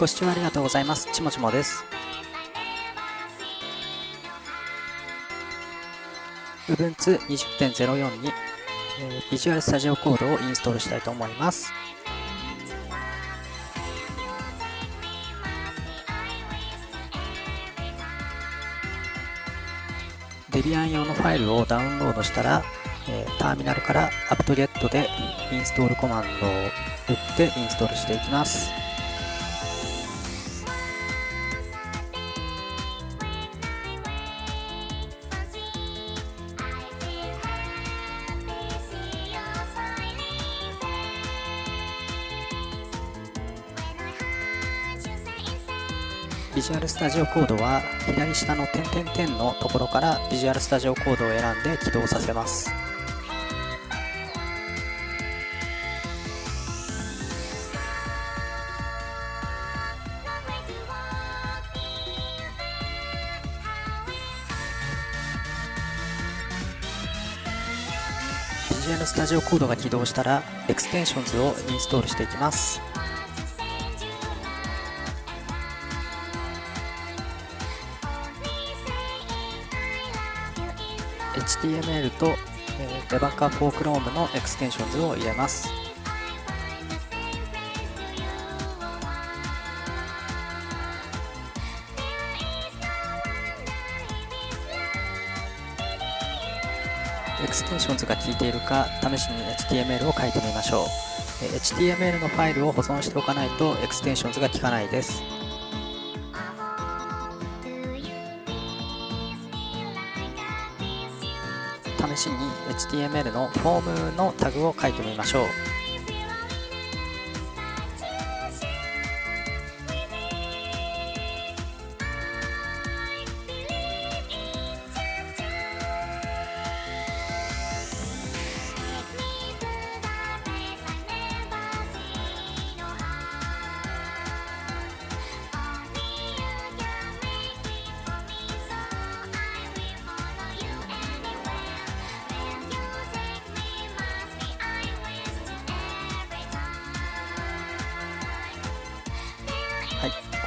ご視聴ありがとうございます。ちもちもです。Ubuntu 20.04に、えー、ビジュアルスタジオコードをインストールしたいと思います。デビアン用のファイルをダウンロードしたら、えー、ターミナルから apt-get でインストールコマンドを打ってインストールしていきます。ビジュアルスタジオコードは左下の点々点のところからビジュアルスタジオコードを選んで起動させます。Visual Studio Code が起動したら extensions をインストールしていきます。HTML と、えー、Debugger for Chrome の extensions を入れます。extensions が効いているか試しに HTML を書いてみましょう。HTML のファイルを保存しておかないと extensions が効かないです。試しに HTML のフォームのタグを書いてみましょう。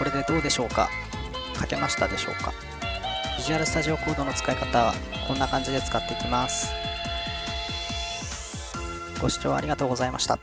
これでどうでしょうか？書けましたでしょうか？ビジュアルスタジオコードの使い方はこんな感じで使っていきます。ご視聴ありがとうございました。